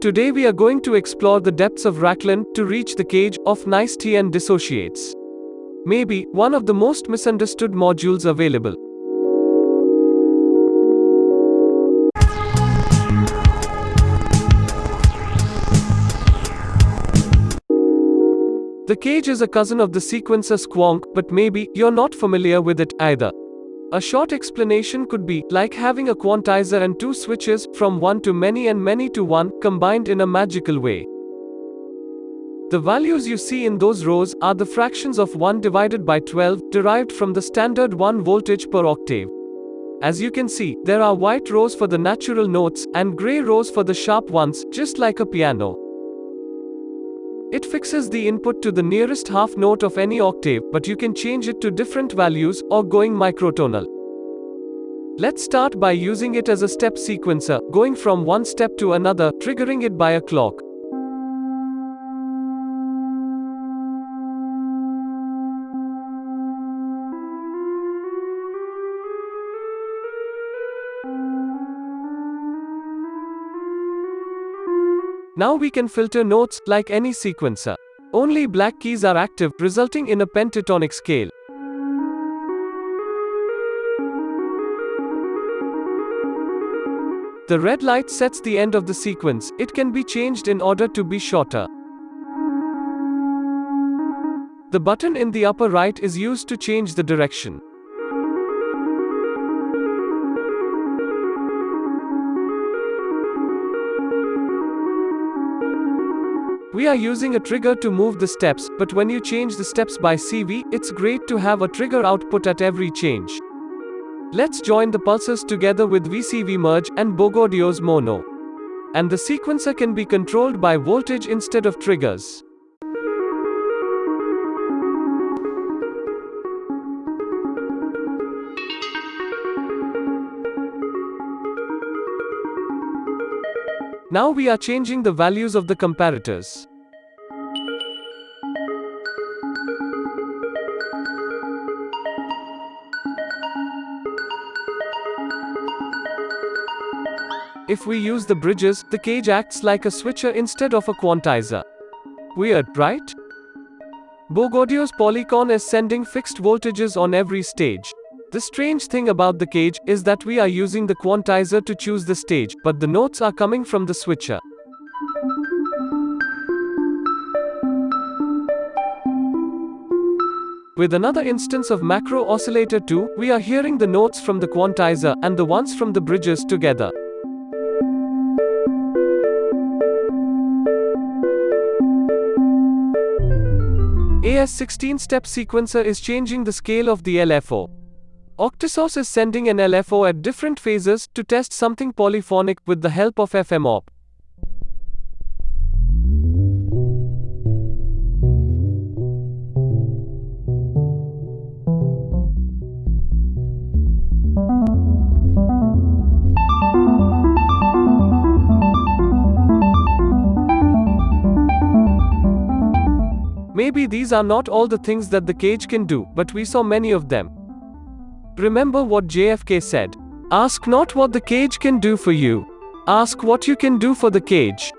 Today we are going to explore the depths of Racklin to reach the cage of nice tea and dissociates. Maybe one of the most misunderstood modules available. The cage is a cousin of the sequencer squonk, but maybe you're not familiar with it either. A short explanation could be like having a quantizer and two switches, from one to many and many to one, combined in a magical way. The values you see in those rows are the fractions of 1 divided by 12, derived from the standard 1 voltage per octave. As you can see, there are white rows for the natural notes, and grey rows for the sharp ones, just like a piano. It fixes the input to the nearest half note of any octave, but you can change it to different values, or going microtonal. Let's start by using it as a step sequencer, going from one step to another, triggering it by a clock. Now we can filter notes, like any sequencer. Only black keys are active, resulting in a pentatonic scale. The red light sets the end of the sequence, it can be changed in order to be shorter. The button in the upper right is used to change the direction. We are using a trigger to move the steps, but when you change the steps by CV, it's great to have a trigger output at every change. Let's join the pulses together with VCV merge and Bogaudio's mono. And the sequencer can be controlled by voltage instead of triggers. Now we are changing the values of the comparators. If we use the bridges, the cage acts like a switcher instead of a quantizer. Weird, right? Bogaudio's Polycon is sending fixed voltages on every stage. The strange thing about the cage is that we are using the quantizer to choose the stage, but the notes are coming from the switcher. With another instance of macro oscillator 2, we are hearing the notes from the quantizer and the ones from the bridges together. AS 16-step sequencer is changing the scale of the LFO. Octasource is sending an LFO at different phases to test something polyphonic with the help of FMOP. Maybe these are not all the things that the cage can do, but we saw many of them. Remember what JFK said Ask not what the cage can do for you, ask what you can do for the cage.